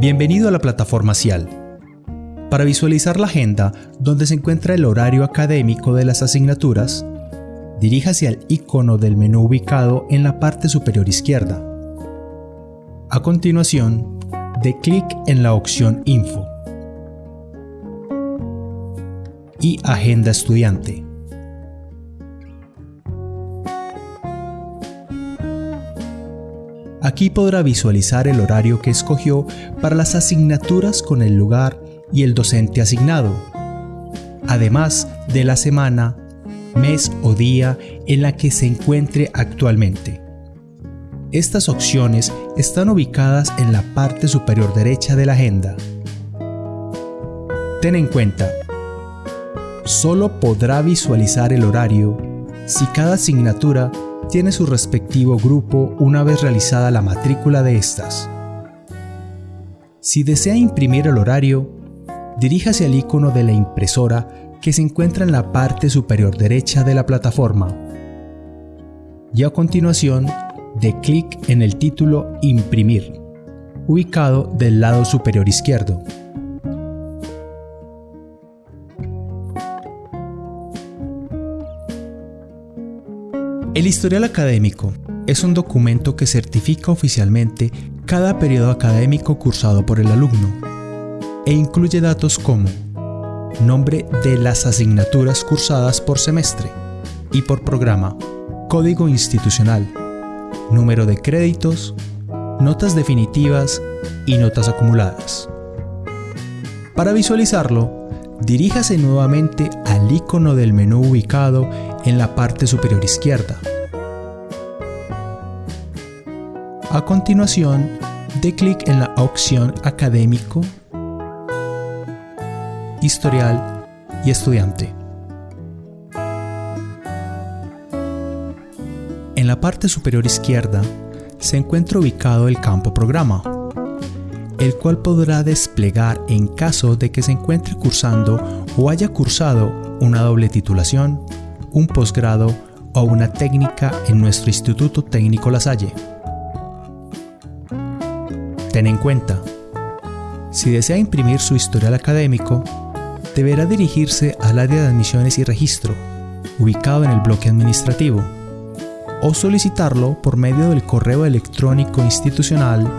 Bienvenido a la plataforma CIAL. Para visualizar la agenda donde se encuentra el horario académico de las asignaturas, diríjase al icono del menú ubicado en la parte superior izquierda. A continuación, dé clic en la opción Info y Agenda Estudiante. Aquí podrá visualizar el horario que escogió para las asignaturas con el lugar y el docente asignado, además de la semana, mes o día en la que se encuentre actualmente. Estas opciones están ubicadas en la parte superior derecha de la agenda. Ten en cuenta, solo podrá visualizar el horario si cada asignatura tiene su respectivo grupo una vez realizada la matrícula de estas. Si desea imprimir el horario, diríjase al icono de la impresora que se encuentra en la parte superior derecha de la plataforma. Y a continuación, dé clic en el título Imprimir, ubicado del lado superior izquierdo. El historial académico es un documento que certifica oficialmente cada periodo académico cursado por el alumno e incluye datos como nombre de las asignaturas cursadas por semestre y por programa, código institucional, número de créditos, notas definitivas y notas acumuladas. Para visualizarlo, diríjase nuevamente al icono del menú ubicado en la parte superior izquierda. A continuación, dé clic en la opción Académico, Historial y Estudiante. En la parte superior izquierda se encuentra ubicado el campo Programa, el cual podrá desplegar en caso de que se encuentre cursando o haya cursado una doble titulación, un posgrado o una técnica en nuestro Instituto Técnico La Salle. Ten en cuenta, si desea imprimir su historial académico, deberá dirigirse al área de admisiones y registro, ubicado en el bloque administrativo, o solicitarlo por medio del correo electrónico institucional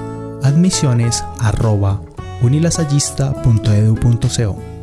admisiones.unilasallista.edu.co.